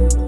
you.